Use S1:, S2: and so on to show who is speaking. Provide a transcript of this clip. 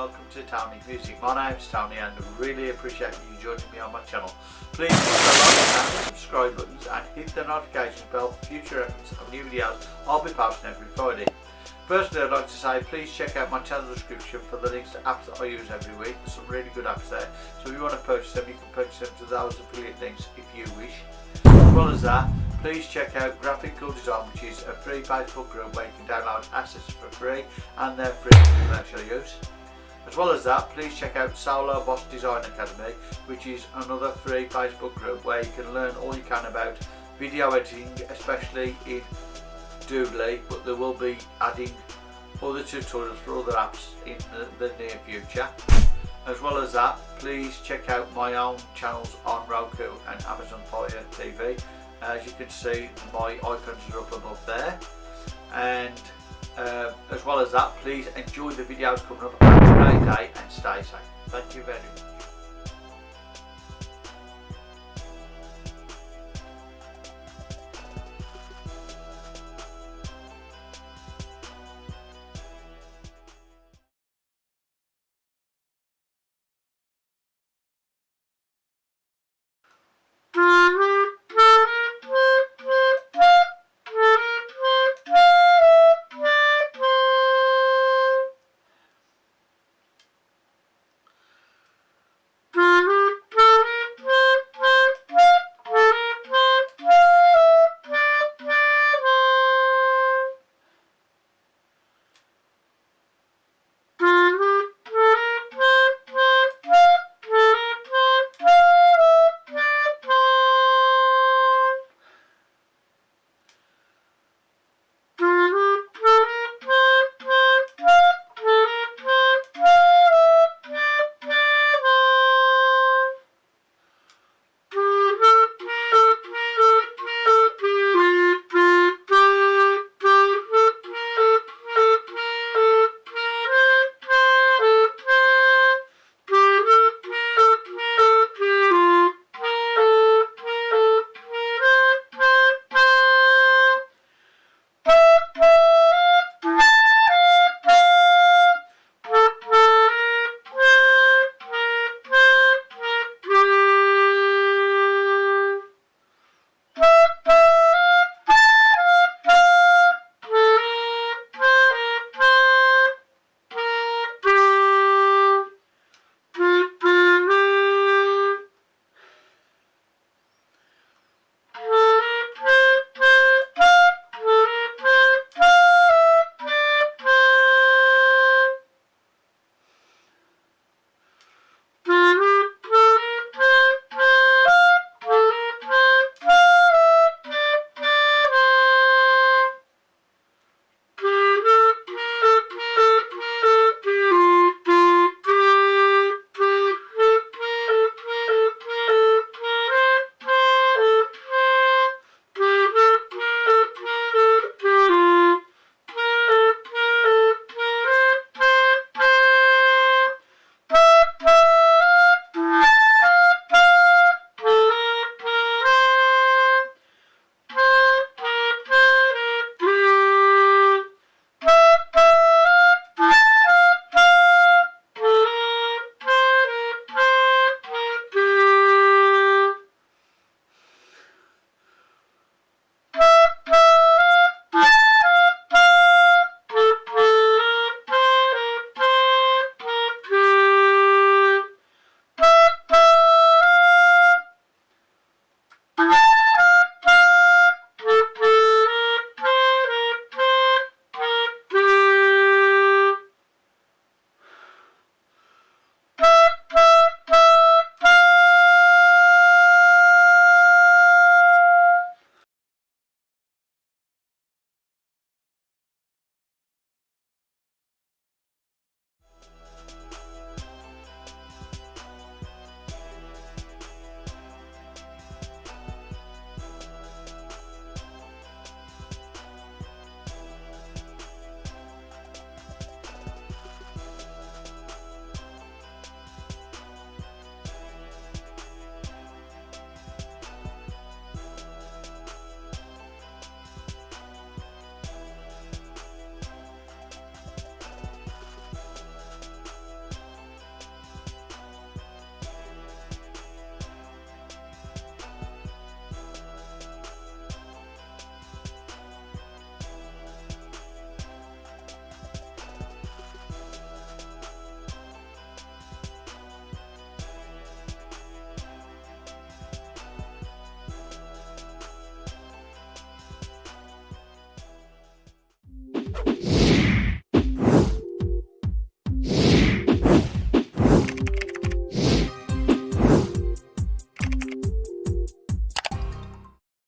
S1: welcome to Tony Music. My name's Tony and I really appreciate you joining me on my channel. Please hit the like and subscribe buttons and hit the notification bell for future episodes of new videos I'll be posting every Friday. Firstly I'd like to say please check out my channel description for the links to apps that I use every week. There's some really good apps there so if you want to purchase them you can purchase them to those affiliate links if you wish. As well as that please check out Graphical Design which is a free Facebook group where you can download assets for free and they're free for commercial use. As well as that, please check out Solo Boss Design Academy, which is another free Facebook group where you can learn all you can about video editing, especially in Doodly, but they will be adding other tutorials for other apps in the, the near future. As well as that, please check out my own channels on Roku and Amazon Fire TV as you can see my icons are up above there. And uh, as well as that please enjoy the videos coming up day and stay safe. Thank you very much